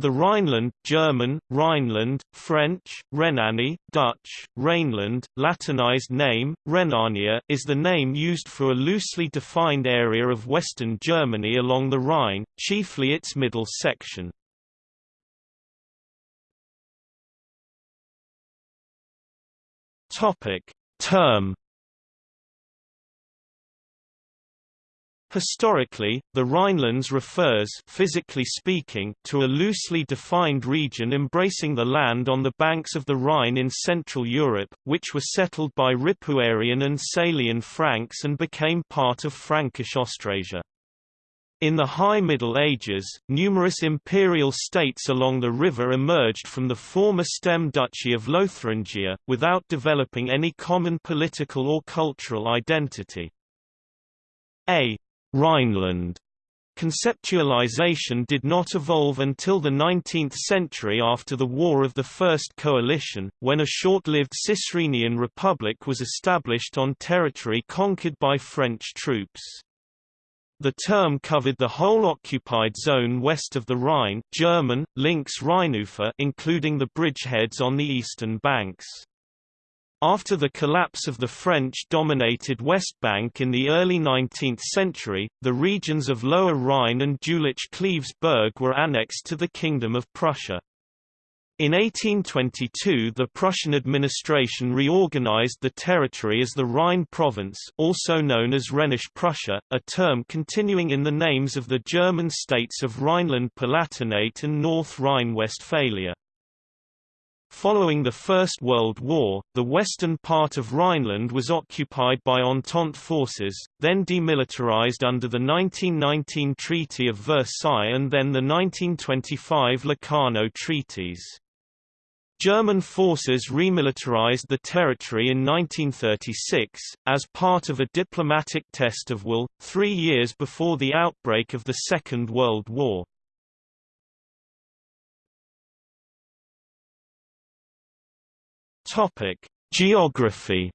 The Rhineland German, Rhineland, French, Rhénanie, Dutch, Rhineland, Latinized name, Rhenania is the name used for a loosely defined area of western Germany along the Rhine, chiefly its middle section. Term Historically, the Rhinelands refers physically speaking, to a loosely defined region embracing the land on the banks of the Rhine in Central Europe, which were settled by Ripuarian and Salian Franks and became part of Frankish Austrasia. In the High Middle Ages, numerous imperial states along the river emerged from the former stem duchy of Lotharingia, without developing any common political or cultural identity. A Rhineland conceptualization did not evolve until the 19th century after the War of the First Coalition, when a short-lived Cisrhenian republic was established on territory conquered by French troops. The term covered the whole occupied zone west of the Rhine German, Links Rheinufer including the bridgeheads on the eastern banks. After the collapse of the French-dominated West Bank in the early 19th century, the regions of Lower Rhine and Jülich-Cleves-Berg were annexed to the Kingdom of Prussia. In 1822 the Prussian administration reorganized the territory as the Rhine province also known as Rhenish Prussia, a term continuing in the names of the German states of Rhineland-Palatinate and North Rhine-Westphalia. Following the First World War, the western part of Rhineland was occupied by Entente forces, then demilitarized under the 1919 Treaty of Versailles and then the 1925 Locarno treaties. German forces remilitarized the territory in 1936, as part of a diplomatic test of will, three years before the outbreak of the Second World War. Topic: Geography.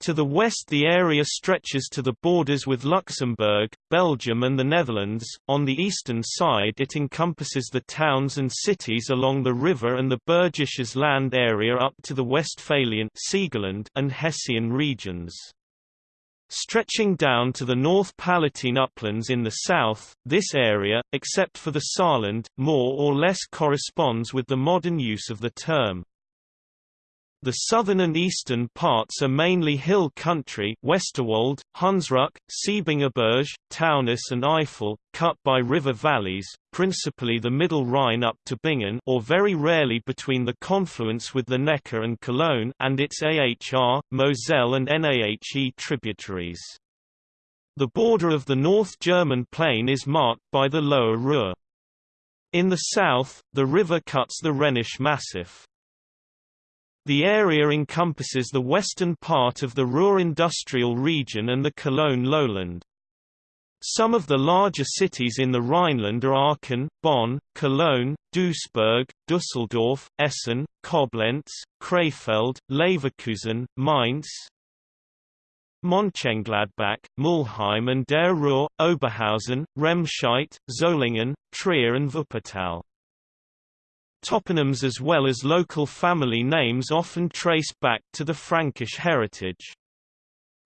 To the west the area stretches to the borders with Luxembourg, Belgium and the Netherlands, on the eastern side it encompasses the towns and cities along the river and the Bergisches land area up to the Westphalian and Hessian regions. Stretching down to the North Palatine uplands in the south, this area, except for the Saarland, more or less corresponds with the modern use of the term. The southern and eastern parts are mainly hill country Westerwald, Hunsrück, Siebengebirge, Taunus and Eifel, cut by river valleys, principally the middle Rhine up to Bingen or very rarely between the confluence with the Neckar and Cologne and its AHR, Moselle and NAHE tributaries. The border of the North German plain is marked by the Lower Ruhr. In the south, the river cuts the Rhenish Massif. The area encompasses the western part of the Ruhr industrial region and the Cologne lowland. Some of the larger cities in the Rhineland are Aachen, Bonn, Cologne, Duisburg, Düsseldorf, Essen, Koblenz, Krefeld, Leverkusen, Mainz, Mönchengladbach, Mülheim an der Ruhr, Oberhausen, Remscheid, Solingen, Trier and Wuppertal. Toponyms as well as local family names often trace back to the Frankish heritage.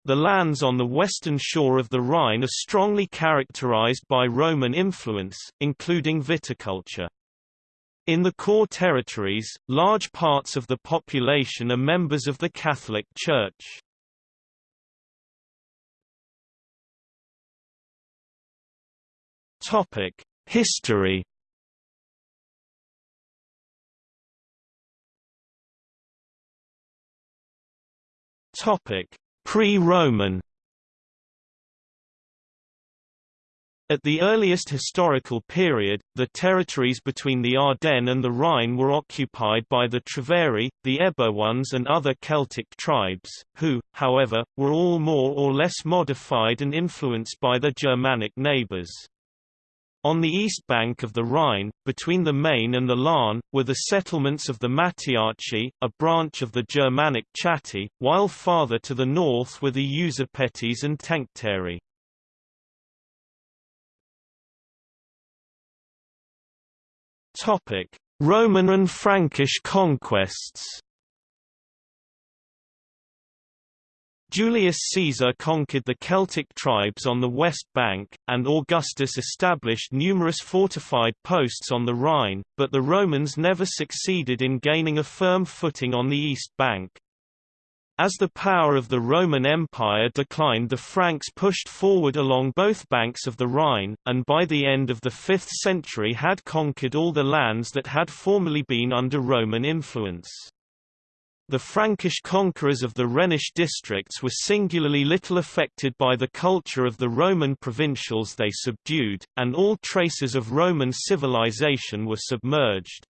The lands on the western shore of the Rhine are strongly characterized by Roman influence, including viticulture. In the core territories, large parts of the population are members of the Catholic Church. History Pre-Roman At the earliest historical period, the territories between the Ardennes and the Rhine were occupied by the Treveri, the Eburones and other Celtic tribes, who, however, were all more or less modified and influenced by their Germanic neighbours. On the east bank of the Rhine, between the Main and the Lahn, were the settlements of the Mattiaci, a branch of the Germanic Chatti, while farther to the north were the Usipetes and Tencteri. Roman and Frankish conquests Julius Caesar conquered the Celtic tribes on the west bank, and Augustus established numerous fortified posts on the Rhine, but the Romans never succeeded in gaining a firm footing on the east bank. As the power of the Roman Empire declined the Franks pushed forward along both banks of the Rhine, and by the end of the 5th century had conquered all the lands that had formerly been under Roman influence. The Frankish conquerors of the Rhenish districts were singularly little affected by the culture of the Roman provincials they subdued, and all traces of Roman civilization were submerged.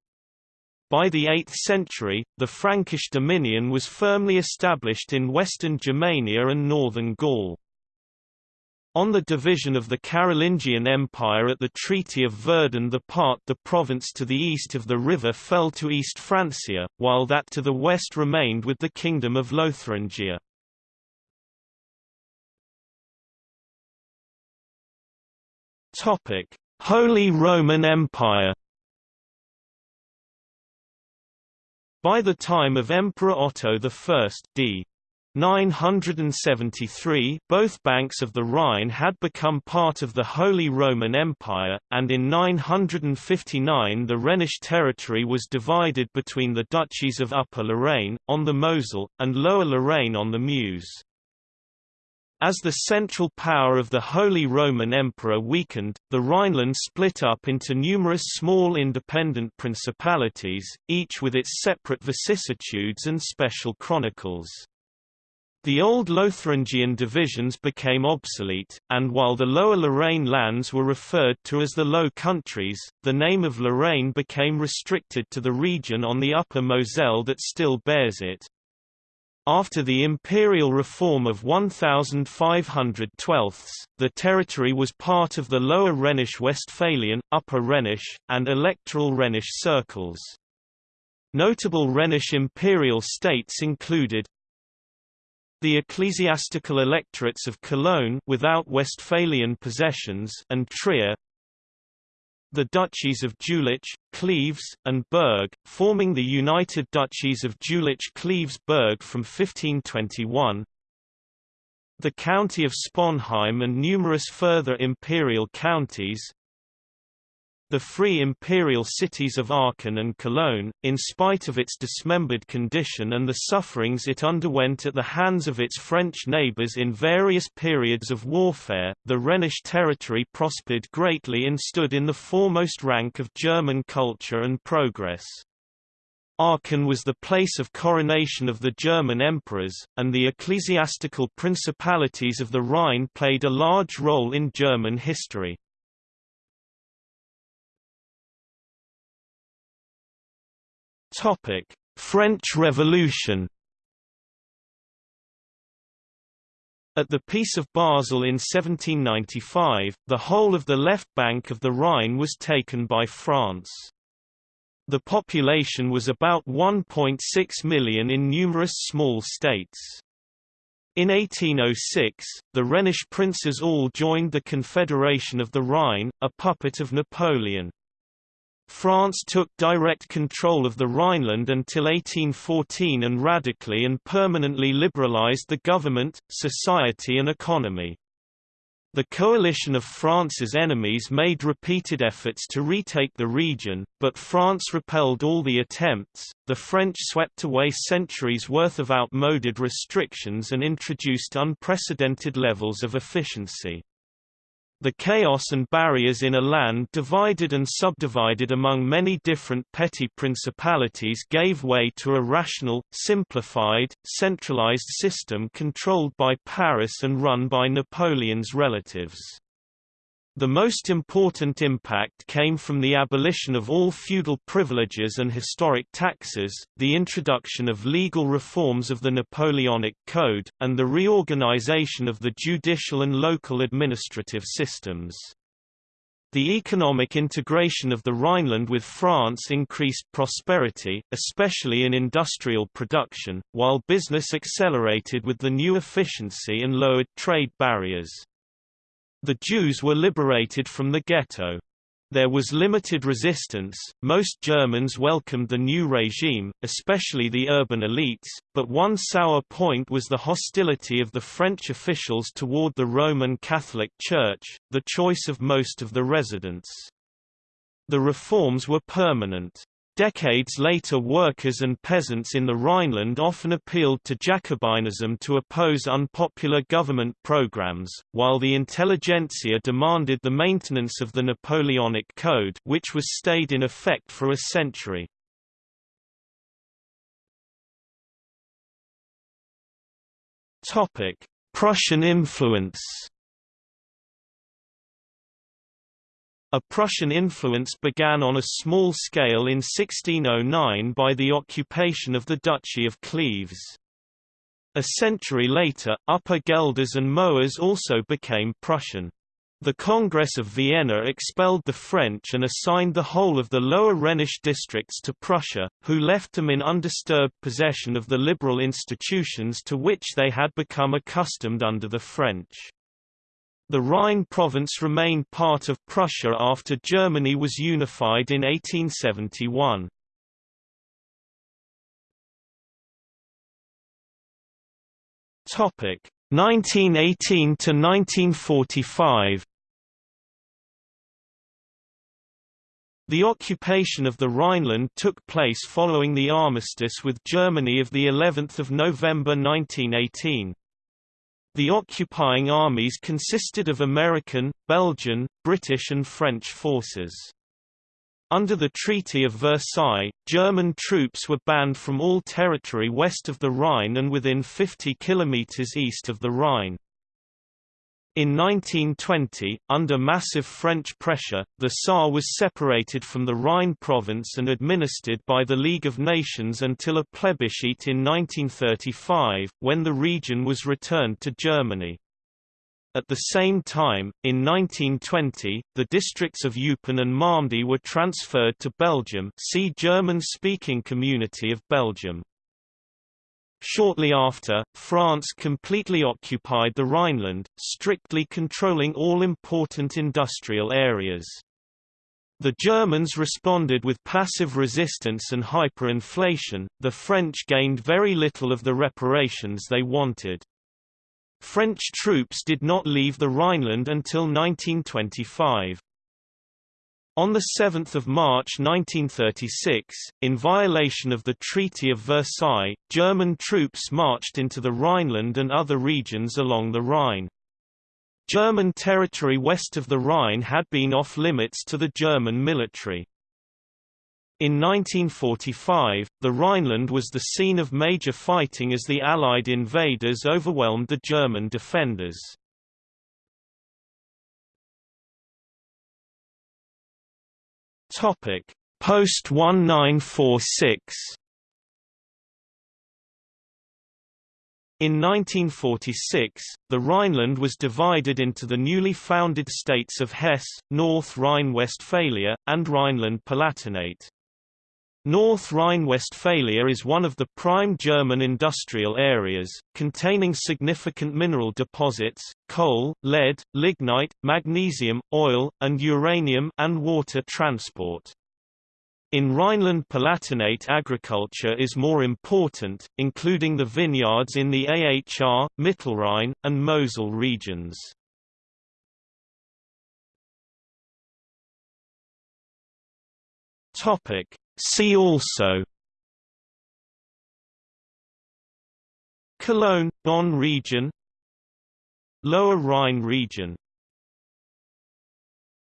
By the 8th century, the Frankish dominion was firmly established in western Germania and northern Gaul. On the division of the Carolingian Empire at the Treaty of Verdun the part the province to the east of the river fell to East Francia, while that to the west remained with the Kingdom of Lotharingia. Holy Roman Empire By the time of Emperor Otto I d. 973 both banks of the Rhine had become part of the Holy Roman Empire, and in 959 the Rhenish territory was divided between the duchies of Upper Lorraine, on the Mosel, and Lower Lorraine on the Meuse. As the central power of the Holy Roman Emperor weakened, the Rhineland split up into numerous small independent principalities, each with its separate vicissitudes and special chronicles. The old Lotharingian divisions became obsolete, and while the Lower Lorraine lands were referred to as the Low Countries, the name of Lorraine became restricted to the region on the upper Moselle that still bears it. After the imperial reform of 1512, the territory was part of the Lower Rhenish Westphalian, Upper Rhenish, and electoral Rhenish circles. Notable Rhenish imperial states included the ecclesiastical electorates of Cologne without Westphalian possessions and Trier, the duchies of Jülich, Cleves, and Berg, forming the United Duchies of Jülich-Cleves-Berg from 1521, the county of Sponheim and numerous further imperial counties, the free imperial cities of Aachen and Cologne, in spite of its dismembered condition and the sufferings it underwent at the hands of its French neighbours in various periods of warfare, the Rhenish territory prospered greatly and stood in the foremost rank of German culture and progress. Aachen was the place of coronation of the German emperors, and the ecclesiastical principalities of the Rhine played a large role in German history. Topic: French Revolution. At the Peace of Basel in 1795, the whole of the left bank of the Rhine was taken by France. The population was about 1.6 million in numerous small states. In 1806, the Rhenish princes all joined the Confederation of the Rhine, a puppet of Napoleon. France took direct control of the Rhineland until 1814 and radically and permanently liberalized the government, society and economy. The coalition of France's enemies made repeated efforts to retake the region, but France repelled all the attempts. The French swept away centuries' worth of outmoded restrictions and introduced unprecedented levels of efficiency. The chaos and barriers in a land divided and subdivided among many different petty principalities gave way to a rational, simplified, centralized system controlled by Paris and run by Napoleon's relatives. The most important impact came from the abolition of all feudal privileges and historic taxes, the introduction of legal reforms of the Napoleonic Code, and the reorganization of the judicial and local administrative systems. The economic integration of the Rhineland with France increased prosperity, especially in industrial production, while business accelerated with the new efficiency and lowered trade barriers. The Jews were liberated from the ghetto. There was limited resistance, most Germans welcomed the new regime, especially the urban elites, but one sour point was the hostility of the French officials toward the Roman Catholic Church, the choice of most of the residents. The reforms were permanent. Decades later workers and peasants in the Rhineland often appealed to Jacobinism to oppose unpopular government programs, while the intelligentsia demanded the maintenance of the Napoleonic Code which was stayed in effect for a century. Prussian influence A Prussian influence began on a small scale in 1609 by the occupation of the Duchy of Cleves. A century later, Upper Gelders and Moers also became Prussian. The Congress of Vienna expelled the French and assigned the whole of the lower Rhenish districts to Prussia, who left them in undisturbed possession of the liberal institutions to which they had become accustomed under the French. The Rhine province remained part of Prussia after Germany was unified in 1871. Topic 1918 to 1945. The occupation of the Rhineland took place following the armistice with Germany of the 11th of November 1918. The occupying armies consisted of American, Belgian, British and French forces. Under the Treaty of Versailles, German troops were banned from all territory west of the Rhine and within 50 kilometers east of the Rhine. In 1920, under massive French pressure, the Saar was separated from the Rhine province and administered by the League of Nations until a plebiscite in 1935, when the region was returned to Germany. At the same time, in 1920, the districts of Eupen and Malmedy were transferred to Belgium see German-speaking Community of Belgium. Shortly after, France completely occupied the Rhineland, strictly controlling all important industrial areas. The Germans responded with passive resistance and hyperinflation, the French gained very little of the reparations they wanted. French troops did not leave the Rhineland until 1925. On 7 March 1936, in violation of the Treaty of Versailles, German troops marched into the Rhineland and other regions along the Rhine. German territory west of the Rhine had been off-limits to the German military. In 1945, the Rhineland was the scene of major fighting as the Allied invaders overwhelmed the German defenders. Topic Post 1946 In 1946, the Rhineland was divided into the newly founded states of Hesse, North Rhine-Westphalia, and Rhineland-Palatinate. North Rhine-Westphalia is one of the prime German industrial areas, containing significant mineral deposits, coal, lead, lignite, magnesium, oil, and uranium and water transport. In Rhineland-Palatinate agriculture is more important, including the vineyards in the AHR, Mittelrhein, and Mosel regions. Topic See also. Cologne – Bonn region. Lower Rhine region